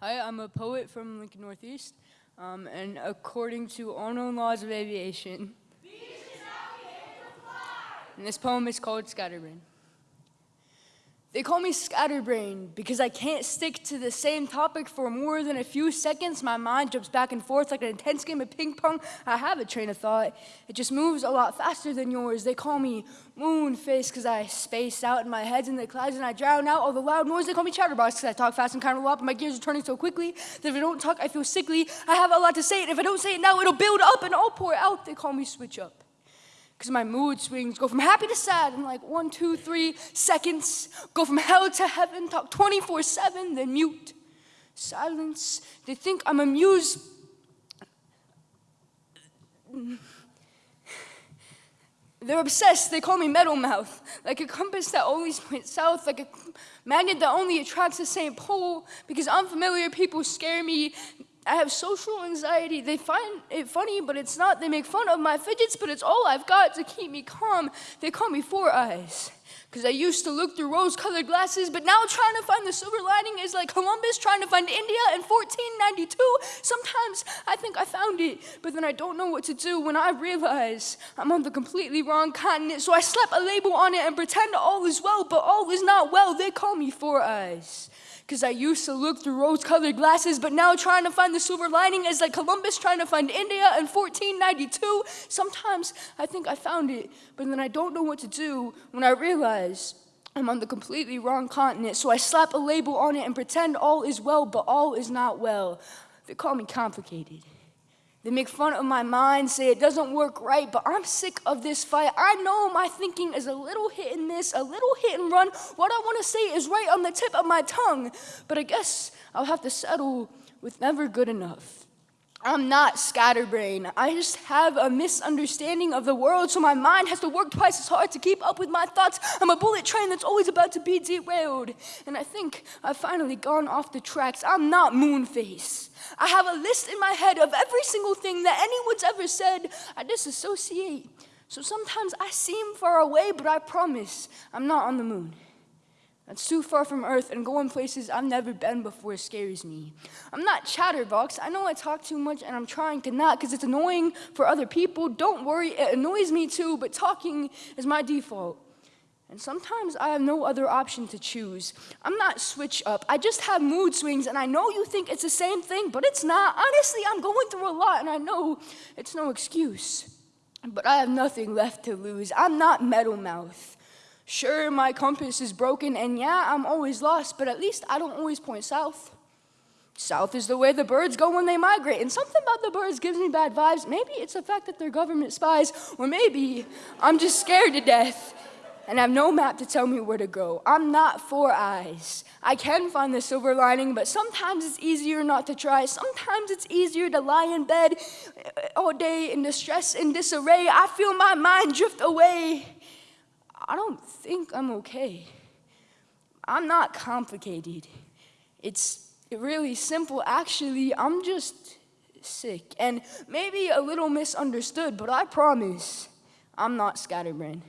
Hi, I'm a poet from Lincoln Northeast, um, and according to unknown laws of aviation, and this poem is called Scatterbrain. They call me scatterbrain because I can't stick to the same topic for more than a few seconds. My mind jumps back and forth like an intense game of ping pong. I have a train of thought. It just moves a lot faster than yours. They call me moon face because I space out and my head's in the clouds and I drown out all the loud noise. They call me chatterbox because I talk fast and kind of but my gears are turning so quickly that if I don't talk, I feel sickly. I have a lot to say, and if I don't say it now, it'll build up and I'll pour out. They call me switch up because my mood swings go from happy to sad in like one, two, three seconds, go from hell to heaven, talk 24 7, then mute. Silence. They think I'm amused. They're obsessed. They call me metal mouth, like a compass that always points south, like a magnet that only attracts the same pole. Because unfamiliar people scare me. I have social anxiety. They find it funny, but it's not. They make fun of my fidgets, but it's all I've got to keep me calm. They call me Four Eyes. Because I used to look through rose colored glasses, but now trying to find the silver lining is like Columbus trying to find India in 1492. Sometimes I think I found it, but then I don't know what to do when I realize I'm on the completely wrong continent. So I slap a label on it and pretend all is well, but all is not well. They call me Four Eyes because I used to look through rose colored glasses, but now trying to find the silver lining is like Columbus trying to find India in 1492. Sometimes I think I found it, but then I don't know what to do when I realize I'm on the completely wrong continent. So I slap a label on it and pretend all is well, but all is not well. They call me complicated. They make fun of my mind, say it doesn't work right, but I'm sick of this fight. I know my thinking is a little hit and miss, a little hit and run. What I want to say is right on the tip of my tongue, but I guess I'll have to settle with never good enough. I'm not scatterbrain. I just have a misunderstanding of the world, so my mind has to work twice as hard to keep up with my thoughts. I'm a bullet train that's always about to be derailed. And I think I've finally gone off the tracks. I'm not Moonface. I have a list in my head of every single thing that anyone's ever said. I disassociate. So sometimes I seem far away, but I promise I'm not on the moon. That's too far from Earth and going places I've never been before scares me. I'm not chatterbox. I know I talk too much and I'm trying to not because it's annoying for other people. Don't worry, it annoys me too, but talking is my default. And sometimes I have no other option to choose. I'm not switch up. I just have mood swings, and I know you think it's the same thing, but it's not. Honestly, I'm going through a lot, and I know it's no excuse. But I have nothing left to lose. I'm not Metal Mouth. Sure, my compass is broken, and yeah, I'm always lost, but at least I don't always point south. South is the way the birds go when they migrate, and something about the birds gives me bad vibes. Maybe it's the fact that they're government spies, or maybe I'm just scared to death and have no map to tell me where to go. I'm not four eyes. I can find the silver lining, but sometimes it's easier not to try. Sometimes it's easier to lie in bed all day in distress and disarray. I feel my mind drift away. I don't think I'm okay. I'm not complicated. It's really simple. Actually, I'm just sick and maybe a little misunderstood, but I promise I'm not scatterbrained.